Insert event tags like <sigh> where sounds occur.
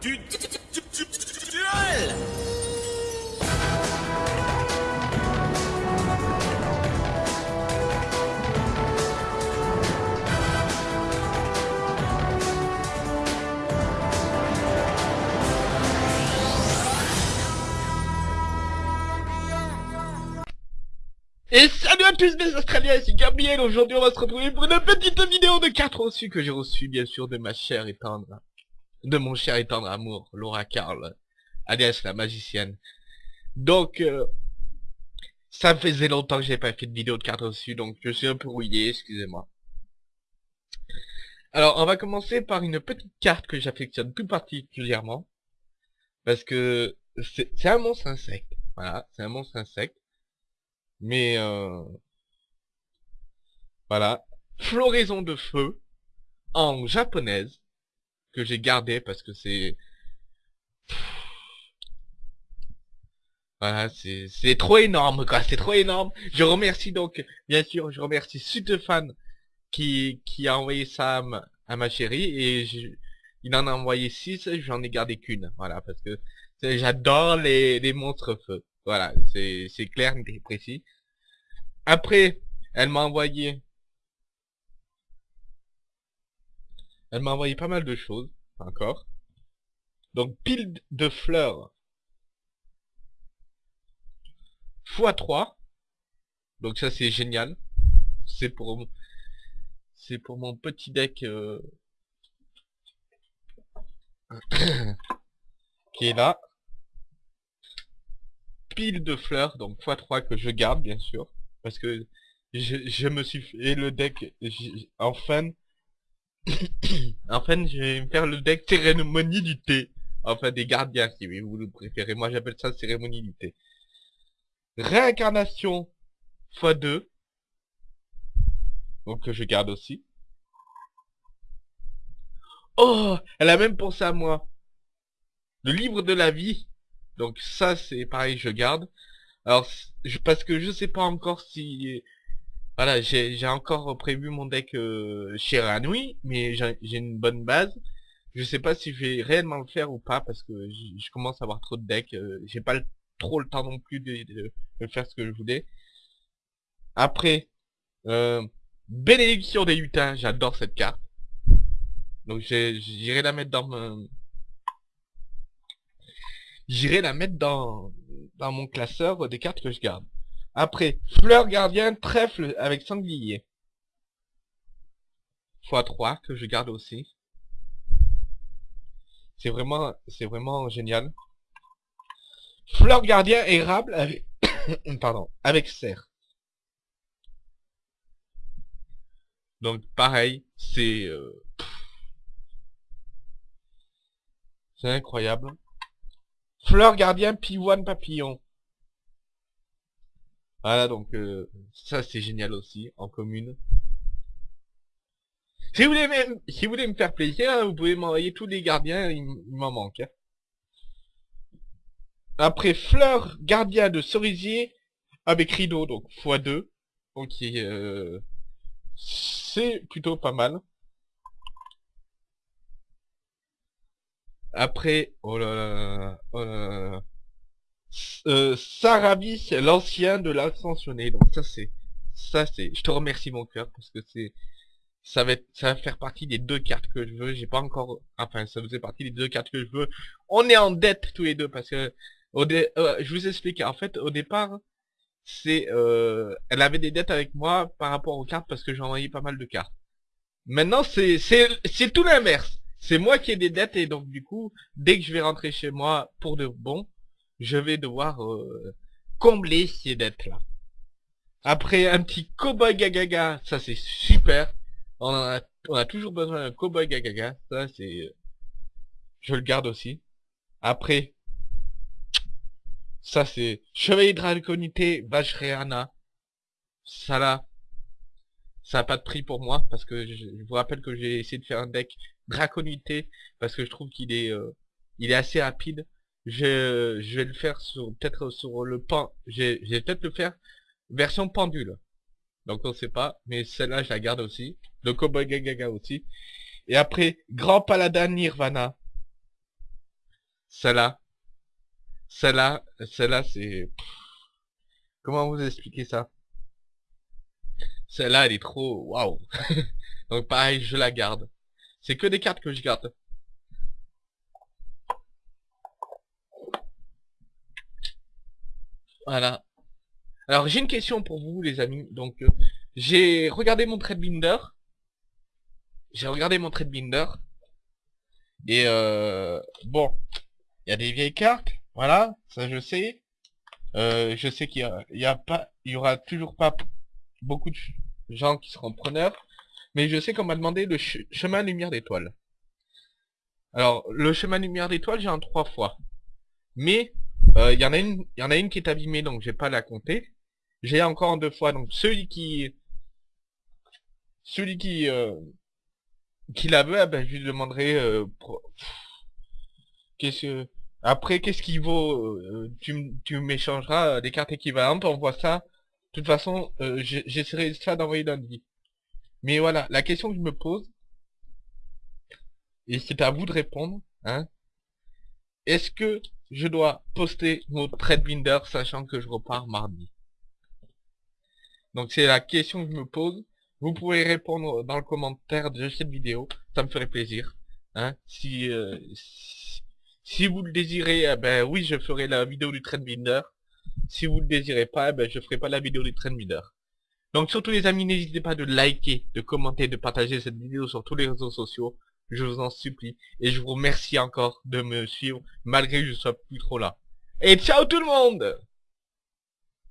du du- du- du- du- duel. Et salut à tous mes Australiens, c'est Gabriel, aujourd'hui on va se retrouver pour une petite vidéo de 4 reçus que j'ai reçu bien sûr de ma chère et tendre, de mon cher et tendre amour, Laura Carl, alias la magicienne. Donc, euh, ça faisait longtemps que j'ai pas fait de vidéo de 4 reçus, donc je suis un peu rouillé, excusez-moi. Alors, on va commencer par une petite carte que j'affectionne plus particulièrement, parce que c'est c'est un monstre insecte, voilà, c'est un monstre insecte. Mais euh, voilà, floraison de feu en japonaise que j'ai gardé parce que c'est voilà, c'est trop énorme quoi, c'est trop énorme. Je remercie donc bien sûr, je remercie Sutefan qui qui a envoyé ça à ma, à ma chérie et il en a envoyé 6, j'en ai gardé qu'une, voilà parce que j'adore les les monstres feu. Voilà, c'est clair et précis. Après, elle m'a envoyé... Elle m'a envoyé pas mal de choses, encore. Donc, pile de fleurs x3. Donc ça, c'est génial. C'est pour... C'est pour mon petit deck... euh, <coughs> qui est là. Pile de fleurs, donc x3 que je garde, bien sûr parce que je, me suis fait le deck j- enfin enfin je vais me faire le deck cérémonie du thé. Enfin des gardiens si vous le préférez. Moi j'appelle ça cérémonie du thé. Réincarnation x2 donc je garde aussi. Oh elle a même pensé à moi. Le livre de la vie. Donc ça c'est pareil je garde. Alors, je, parce que je sais pas encore si... Voilà, j'ai encore prévu mon deck euh, chez Ranui, mais j'ai une bonne base. Je sais pas si je vais réellement le faire ou pas, parce que je commence à avoir trop de decks. euh, j'ai pas trop le temps non plus de, faire ce que je voulais. Après, euh, Bénédiction des lutins, j'adore cette carte. Donc j'irai la mettre dans mon... J'irai la mettre dans, dans mon classeur des cartes que je garde. Après, fleur gardien, trèfle avec sanglier. x3 que je garde aussi. C'est vraiment, c'est vraiment génial. Fleur gardien érable avec, <coughs> pardon, avec serre. Donc pareil, c'est, euh, c'est incroyable. Fleur gardien pivoine papillon. Voilà donc euh, ça c'est génial aussi en commune. Si vous voulez même, si vous voulez me faire plaisir, hein, vous pouvez m'envoyer tous les gardiens, il, m'en manque. hein. Après fleur gardien de cerisier avec rideau donc x2. Donc euh, c'est plutôt pas mal. Après, oh là là oh là là Euh, l'ancien de l'ascensionné. Donc ça c'est, ça c'est, je te remercie mon cœur parce que c'est, ça va être, ça va faire partie des deux cartes que je veux. J'ai pas encore, enfin ça faisait partie des deux cartes que je veux. On est en dette tous les deux parce que, au dé- euh, je vous explique. En fait, au départ, c'est, euh, elle avait des dettes avec moi par rapport aux cartes parce que j'ai envoyé pas mal de cartes. Maintenant, c'est, c'est, c'est tout l'inverse. C'est moi qui ai des dettes et donc du coup, dès que je vais rentrer chez moi pour de bon, je vais devoir euh, combler ces dettes-là. Après un petit cowboy gagaga, ça c'est super. On, a, toujours besoin d'un cowboy gagaga, ça c'est... euh, Je le garde aussi. Après, ça c'est Chevalier Draconité, Vajrayana. Ça là, ça a pas de prix pour moi parce que je, je vous rappelle que j'ai essayé de faire un deck Draconité parce que je trouve qu'il est euh, il est assez rapide. Je, vais le faire sur peut-être sur le pan. Je peut-être le faire version pendule. Donc on sait pas, mais celle-là je la garde aussi. Le Cowboy Gagaga aussi. Et après Grand Paladin Nirvana. Celle-là. Celle-là, celle-là, c'est... Comment vous expliquer ça? Celle-là, elle est trop... Waouh <laughs> Donc pareil, je la garde. C'est que des cartes que je garde. Voilà. Alors j'ai une question pour vous les amis. Donc euh, j'ai regardé mon trade binder. J'ai regardé mon trade binder. Et euh, bon, il y a des vieilles cartes, voilà, ça je sais. Euh, je sais qu'il y, a, pas, il y aura toujours pas beaucoup de gens qui seront preneurs, mais je sais qu'on m'a demandé le chemin lumière d'étoile. Alors le chemin lumière d'étoile, j'ai un trois fois, mais euh, il y en a une, il y en a une qui est abîmée, donc j'ai pas la compter. J'ai encore en deux fois, donc celui qui, celui qui euh, qui la veut, eh ben, je lui demanderai euh, qu'est-ce que après qu'est-ce qui vaut euh, tu tu m'échangeras des cartes équivalentes on voit ça de toute façon euh, j'essaierai ça d'envoyer lundi mais voilà la question que je me pose et c'est à vous de répondre hein est-ce que je dois poster mon trade binder sachant que je repars mardi donc c'est la question que je me pose vous pouvez répondre dans le commentaire de cette vidéo, ça me ferait plaisir. Hein, si, euh, si, vous le désirez, eh ben oui, je ferai la vidéo du Trendbinder. Si vous le désirez pas, eh ben je ferai pas la vidéo du Trendbinder. Donc surtout les amis, n'hésitez pas de liker, de commenter, de partager cette vidéo sur tous les réseaux sociaux. Je vous en supplie. Et je vous remercie encore de me suivre, malgré que je sois plus trop là. Et ciao tout le monde